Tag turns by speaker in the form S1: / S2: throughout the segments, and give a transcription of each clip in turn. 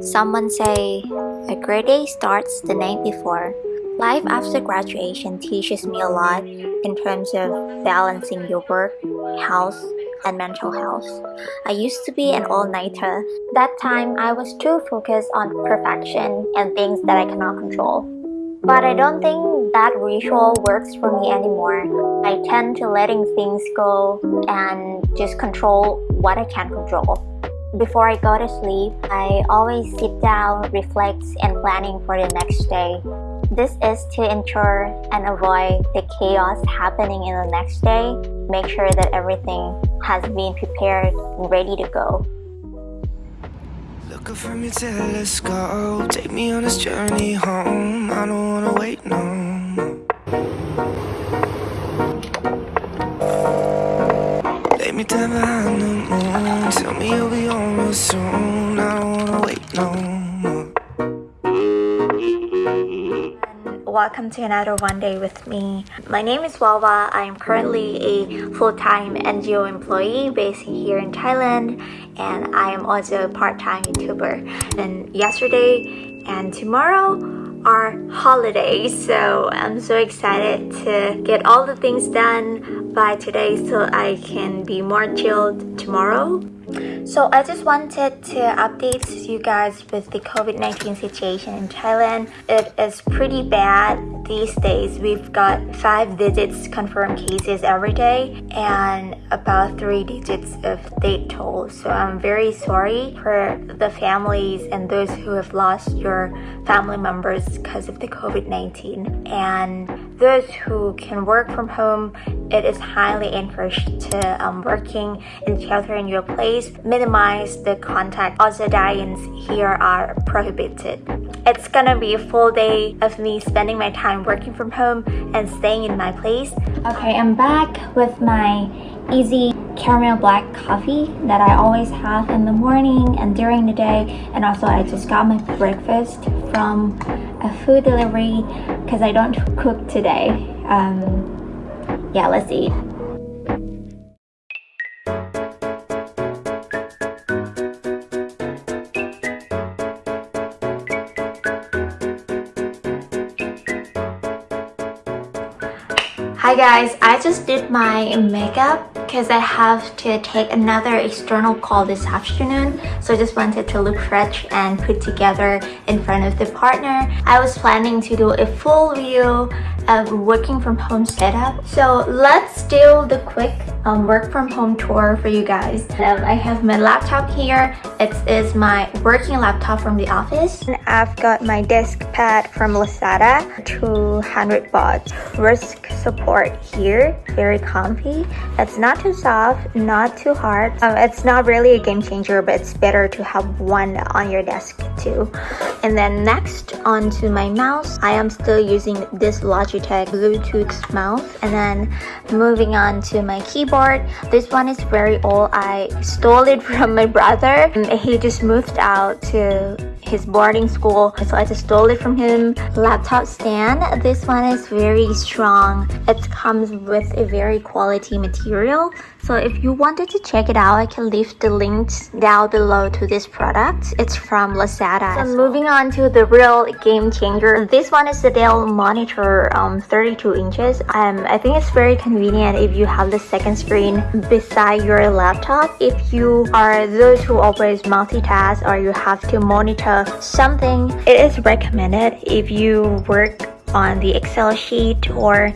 S1: Someone say, a great day starts the night before. Life after graduation teaches me a lot in terms of balancing your work, health, and mental health. I used to be an all-nighter. That time, I was too focused on perfection and things that I cannot control. But I don't think that ritual works for me anymore. I tend to letting things go and just control what I can control. Before I go to sleep, I always sit down, reflect, and planning for the next day. This is to ensure and avoid the chaos happening in the next day. Make sure that everything has been prepared and ready to go.
S2: From your telescope, take me on this journey home. I don't wanna wait no me down behind the moon, tell me you'll be home real soon. I don't wanna wait no more.
S1: Welcome to another One Day with me. My name is Wawa. I am currently a full-time NGO employee based here in Thailand and I am also a part-time YouTuber. And yesterday and tomorrow are holidays so I'm so excited to get all the things done by today so I can be more chilled tomorrow. So I just wanted to update you guys with the COVID-19 situation in Thailand. It is pretty bad these days. We've got five digits confirmed cases every day and about three digits of death toll. So I'm very sorry for the families and those who have lost your family members because of the COVID-19. And those who can work from home, it is highly encouraged to um, working in shelter in your place minimize the contact. Also dine here are prohibited. It's gonna be a full day of me spending my time working from home and staying in my place. Okay, I'm back with my easy caramel black coffee that I always have in the morning and during the day and also I just got my breakfast from a food delivery because I don't cook today. Um, yeah, let's eat. Hi guys, I just did my makeup because I have to take another external call this afternoon so I just wanted to look fresh and put together in front of the partner. I was planning to do a full view of working from home setup so let's do the quick um, work from home tour for you guys. Um, I have my laptop here. It is my working laptop from the office. And I've got my desk pad from Lazada, 200 baht. Risk support here, very comfy. It's not too soft, not too hard. Um, it's not really a game changer, but it's better to have one on your desk too. And then next onto my mouse, I am still using this Logitech Bluetooth mouse. And then moving on to my keyboard keyboard. This one is very old. I stole it from my brother. He just moved out to his boarding school so I just stole it from him. Laptop stand this one is very strong. It comes with a very quality material so if you wanted to check it out I can leave the links down below to this product. It's from Lazada so moving on to the real game changer. This one is the Dell monitor um 32 inches. Um I think it's very convenient if you have the second screen beside your laptop. If you are those who always multitask or you have to monitor something it is recommended if you work on the excel sheet or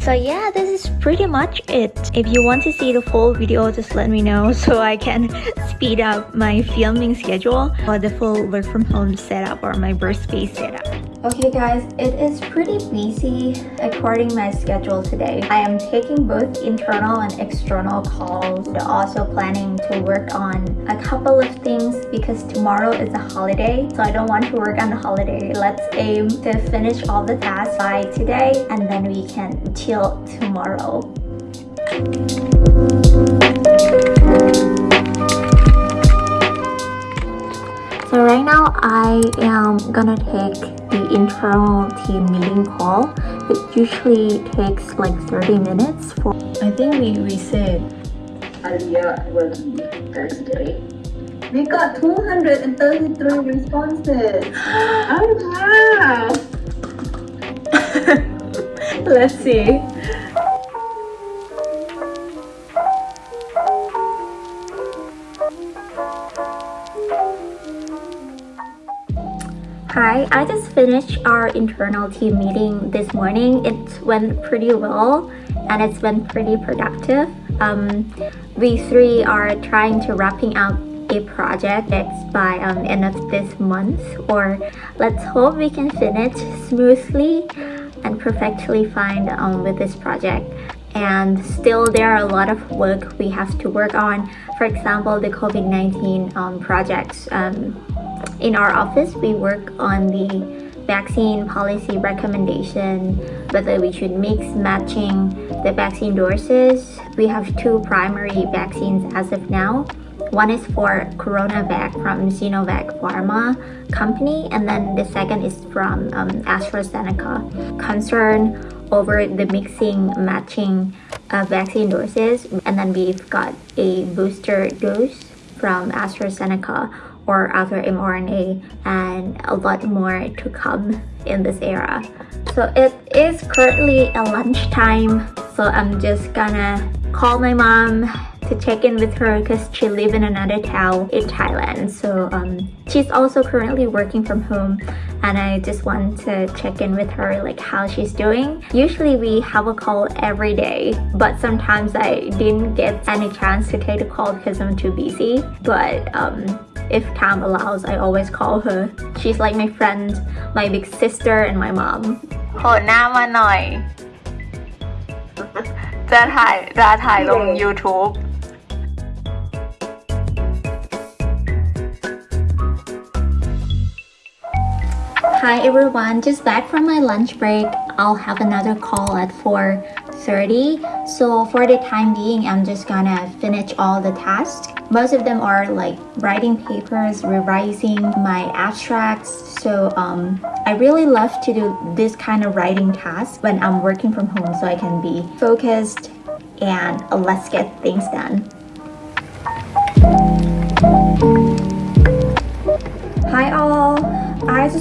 S1: so yeah this is pretty much it. If you want to see the full video just let me know so i can speed up my filming schedule or the full work from home setup or my workspace setup okay guys it is pretty busy according my schedule today. I am taking both internal and external calls. But also planning to work on a couple of things because tomorrow is a holiday so i don't want to work on the holiday. Let's aim to finish all the tasks by today and then we can chill tomorrow so right now I am gonna take the internal team meeting call. It usually takes like 30 minutes for
S3: I think we, we said earlier working Thursday. We got 233 responses. Oh wow!
S1: Let's see. Hi, I just finished our internal team meeting this morning. It went pretty well and it's been pretty productive. Um, we three are trying to wrapping up a project that's by um, end of this month or let's hope we can finish smoothly and perfectly fine um, with this project and still there are a lot of work we have to work on for example the COVID-19 um, projects um, in our office we work on the vaccine policy recommendation whether we should mix matching the vaccine doses. We have two primary vaccines as of now. One is for CoronaVac from Sinovac Pharma company, and then the second is from um, AstraZeneca. Concern over the mixing, matching uh, vaccine doses, and then we've got a booster dose from AstraZeneca other mRNA, and a lot more to come in this era. So it is currently a lunchtime, so I'm just gonna call my mom to check in with her because she lives in another town in Thailand. So um, she's also currently working from home and I just want to check in with her like how she's doing. Usually we have a call every day but sometimes I didn't get any chance to take the call because I'm too busy. But um, if time allows, I always call her. She's like my friend, my big sister and my mom.
S4: โหดหน้ามาหน่อย จะถ่ายจะถ่ายลง YouTube
S1: Hi everyone, just back from my lunch break. I'll have another call at 4.30. So for the time being, I'm just gonna finish all the tasks. Most of them are like writing papers, revising my abstracts. So um, I really love to do this kind of writing task when I'm working from home so I can be focused and let's get things done.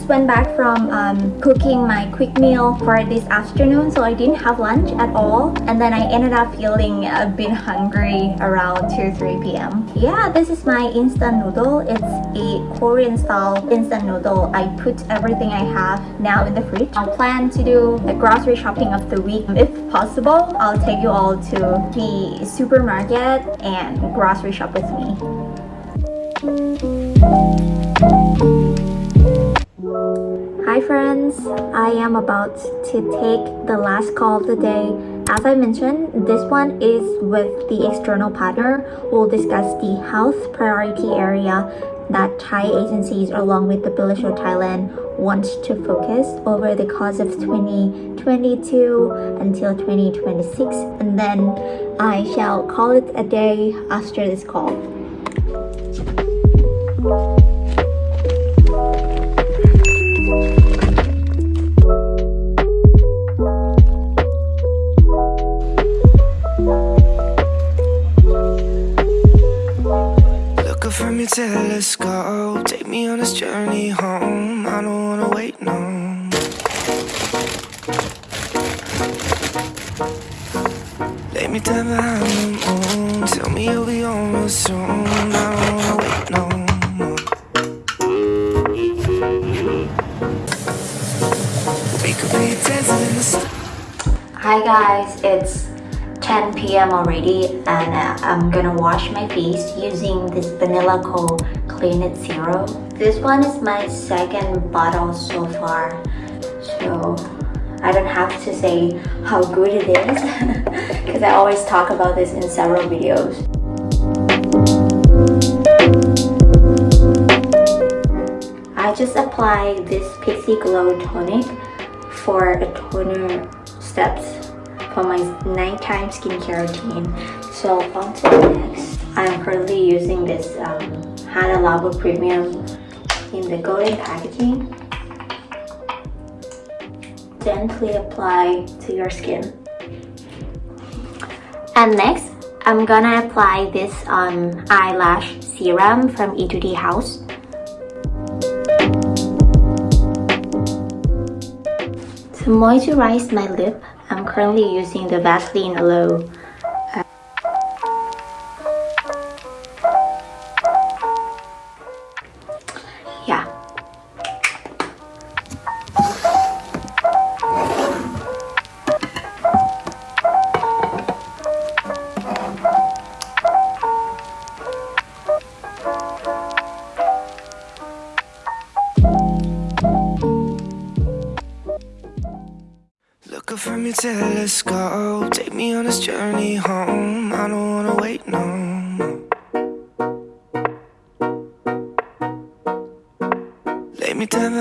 S1: Went back from um, cooking my quick meal for this afternoon so I didn't have lunch at all and then I ended up feeling a bit hungry around 2-3 p.m. Yeah, this is my instant noodle. It's a Korean style instant noodle. I put everything I have now in the fridge. I'll plan to do the grocery shopping of the week. If possible, I'll take you all to the supermarket and grocery shop with me. Hi friends, I am about to take the last call of the day. As I mentioned, this one is with the external partner. We'll discuss the health priority area that Thai agencies along with the Bilish Thailand wants to focus over the course of 2022 until 2026 and then I shall call it a day after this call.
S2: Lay me down behind the moon Tell me you'll be on I don't wanna wait, no We could be dancing in the
S1: Hi guys, it's 10 p.m. already and uh, I'm gonna wash my face using this Banila Co Clean It Zero. This one is my second bottle so far so I don't have to say how good it is because I always talk about this in several videos. I just apply this Pixi Glow Tonic for a toner steps for my nighttime skincare routine. So on to the next. I'm currently using this um, Hada Labo Premium in the golden packaging. Gently apply to your skin. And next, I'm gonna apply this um, eyelash serum from Etude House. To moisturize my lip, I'm currently using the Vaseline Aloe.
S2: from your telescope Take me on this journey home. I don't wanna wait no more. Lay me down